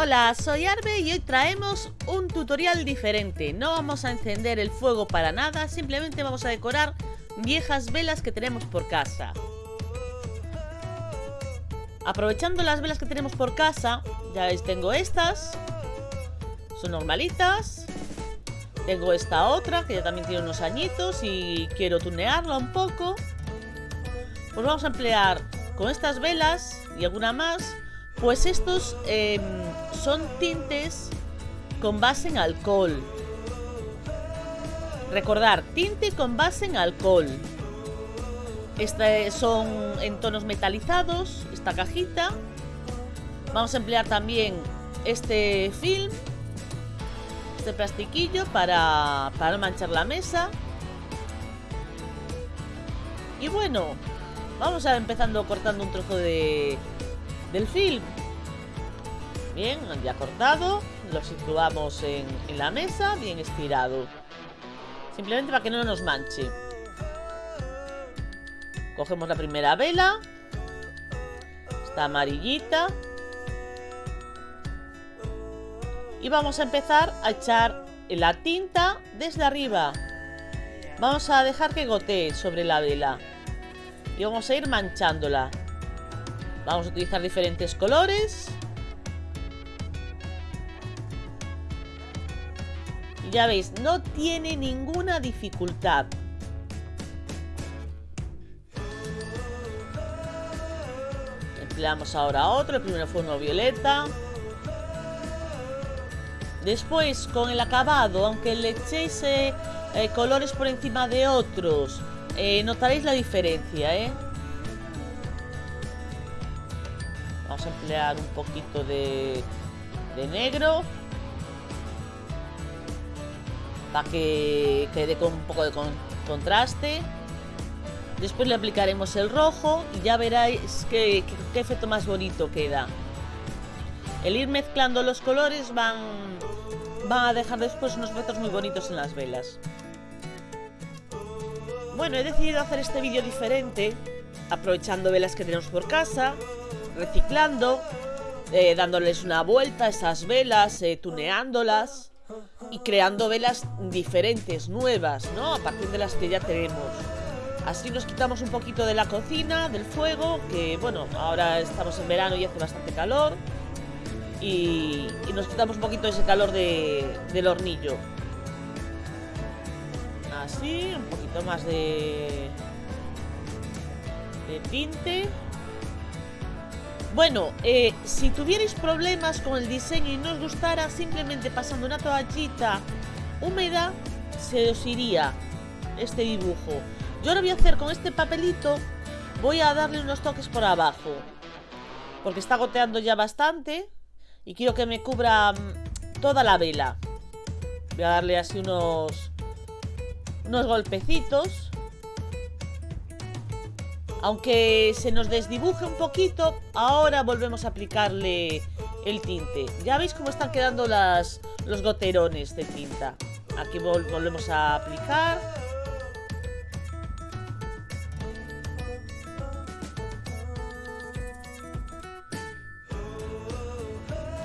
Hola, soy Arbe y hoy traemos un tutorial diferente. No vamos a encender el fuego para nada, simplemente vamos a decorar viejas velas que tenemos por casa. Aprovechando las velas que tenemos por casa, ya veis, tengo estas. Son normalitas. Tengo esta otra, que ya también tiene unos añitos y quiero tunearla un poco. Pues vamos a emplear con estas velas y alguna más, pues estos em, son tintes con base en alcohol. Recordar, tinte con base en alcohol. Este son en tonos metalizados, esta cajita. Vamos a emplear también este film este plastiquillo para, para no manchar la mesa. Y bueno, vamos a empezando cortando un trozo de, del film. Bien, ya cortado. Lo situamos en, la mesa, bien estirado. Simplemente para que no nos manche. Cogemos la primera vela. Esta amarillita. y vamos a empezar a echar la tinta desde arriba. Vamos a dejar que gotee sobre la vela y vamos a ir manchándola. Vamos a utilizar diferentes colores. Ya veis, no tiene ninguna dificultad. Empleamos ahora otro, el primero fue uno violeta. Después, con el acabado, aunque le echéis eh, eh, colores por encima de otros, eh, notaréis la diferencia, ¿eh? Vamos a emplear un poquito de, de negro. Para que quede con un poco de contraste. Después le aplicaremos el rojo y ya veréis qué, efecto más bonito queda. El ir mezclando los colores van, van a dejar después unos efectos muy bonitos en las velas. Bueno, he decidido hacer este vídeo diferente, aprovechando velas que tenemos por casa, reciclando, eh, dándoles una vuelta a esas velas, eh, tuneándolas y creando velas diferentes, nuevas, ¿no? A partir de las que ya tenemos. Así nos quitamos un poquito de la cocina, del fuego, que bueno, ahora estamos en verano y hace bastante calor y, nos quitamos un poquito ese calor del hornillo. Así, un poquito más de, de tinte. Bueno, eh, si tuvierais problemas con el diseño y no os gustara, simplemente pasando una toallita húmeda, se os iría este dibujo. Yo lo voy a hacer con este papelito, voy a darle unos toques por abajo, porque está goteando ya bastante. Y quiero que me cubra mm, toda la vela. Voy a darle así unos, unos golpecitos. Aunque se nos desdibuje un poquito, ahora volvemos a aplicarle el tinte. Ya veis cómo están quedando las, los goterones de tinta. Aquí volvemos a aplicar.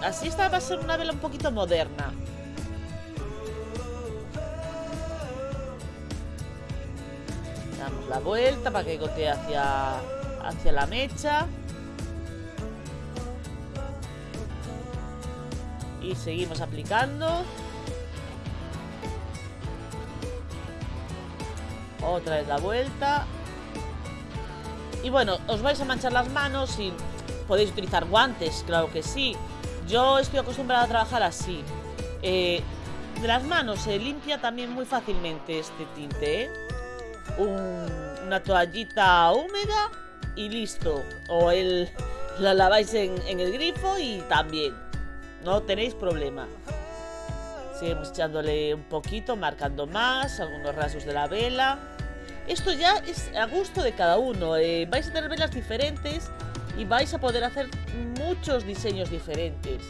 Así esta va a ser una vela un poquito moderna. La vuelta para que gotee hacia, hacia la mecha. Y seguimos aplicando. Otra vez la vuelta. Y bueno, os vais a manchar las manos y podéis utilizar guantes, claro que sí. Yo estoy acostumbrada a trabajar así. Eh, de las manos se limpia también muy fácilmente este tinte, ¿eh? Una toallita húmeda y listo. O el, la laváis en, en el grifo y también. No tenéis problema. Seguimos echándole un poquito, marcando más, algunos rasgos de la vela. Esto ya es a gusto de cada uno. Eh, vais a tener velas diferentes y vais a poder hacer muchos diseños diferentes.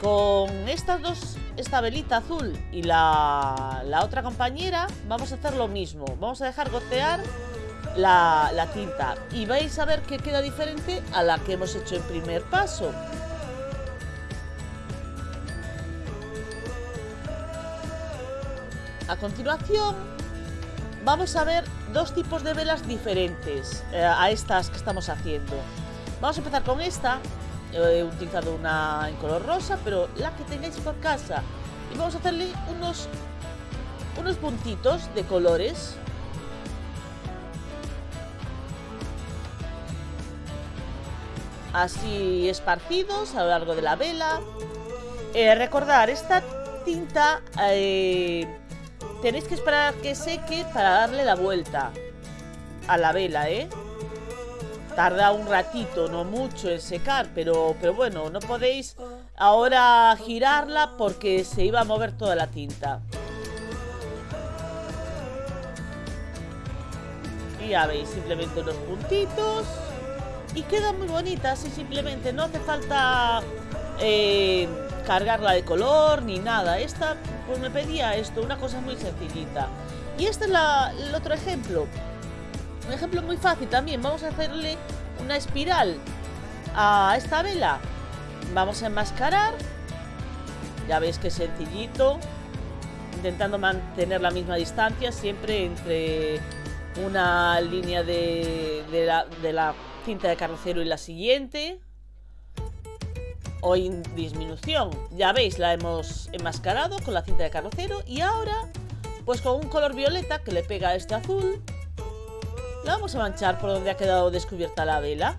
Con estas dos, esta velita azul y la, la otra compañera, vamos a hacer lo mismo. Vamos a dejar gotear la, la tinta y vais a ver que queda diferente a la que hemos hecho en primer paso. A continuación, vamos a ver dos tipos de velas diferentes eh, a estas que estamos haciendo. Vamos a empezar con esta. He utilizado una en color rosa, pero la que tengáis por casa. Y vamos a hacerle unos, unos puntitos de colores. Así esparcidos a lo largo de la vela. Eh, recordar, esta tinta... Eh, Tenéis que esperar que seque para darle la vuelta a la vela, ¿eh? Tarda un ratito, no mucho en secar, pero, pero bueno, no podéis ahora girarla porque se iba a mover toda la tinta. Y ya veis, simplemente unos puntitos. Y queda muy bonita, así simplemente. No hace falta eh, cargarla de color ni nada. Esta pues me pedía esto, una cosa muy sencillita. Y este es el otro ejemplo. Un ejemplo muy fácil también. Vamos a hacerle una espiral a esta vela. Vamos a enmascarar. Ya veis que sencillito. Intentando mantener la misma distancia siempre entre una línea de, la, de la cinta de carrocero y la siguiente o en disminución. Ya veis, la hemos enmascarado con la cinta de carrocero y ahora, pues con un color violeta que le pega a este azul, la vamos a manchar por donde ha quedado descubierta la vela.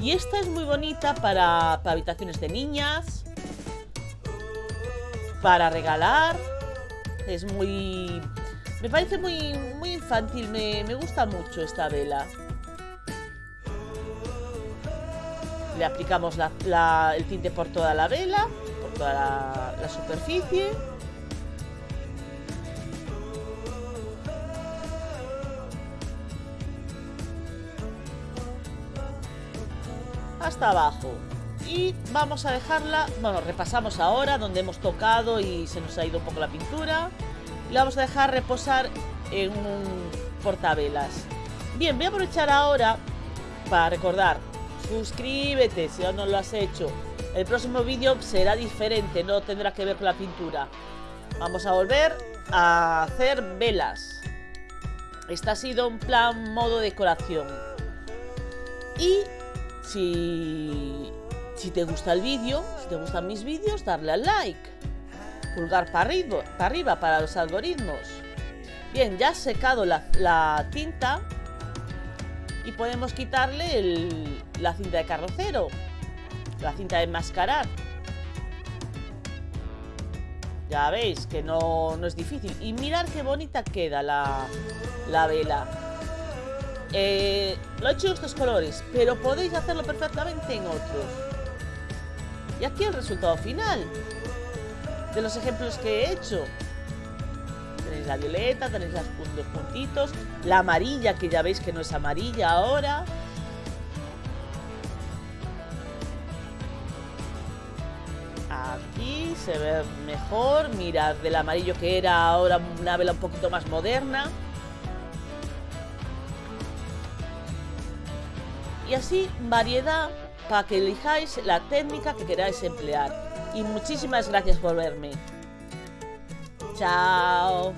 Y esta es muy bonita para, habitaciones de niñas, para regalar, es muy... Me parece muy, muy infantil, me, me gusta mucho esta vela. le aplicamos el tinte por toda la vela, por toda la, superficie. Hasta abajo. Y vamos a dejarla, bueno, repasamos ahora donde hemos tocado y se nos ha ido un poco la pintura. La vamos a dejar reposar en un portavelas. Bien, voy a aprovechar ahora para recordar suscríbete si aún no lo has hecho. El próximo vídeo será diferente, no tendrá que ver con la pintura. Vamos a volver a hacer velas. Este ha sido un plan modo decoración. Y si, te gusta el vídeo, si te gustan mis vídeos, darle al like. Pulgar para arriba, para, para los algoritmos. Bien, ya ha secado la, la tinta y podemos quitarle la cinta de carrocero, la cinta de enmascarar. Ya veis que no, es difícil. Y mirar qué bonita queda la, vela. Eh, lo he hecho en estos colores, pero podéis hacerlo perfectamente en otros. Y aquí el resultado final de los ejemplos que he hecho tenéis la violeta, tenéis los puntitos, la amarilla, que ya veis que no es amarilla ahora. Aquí se ve mejor, mirad del amarillo que era ahora una vela un poquito más moderna. Y así variedad para que elijáis la técnica que queráis emplear. Y muchísimas gracias por verme. Chao.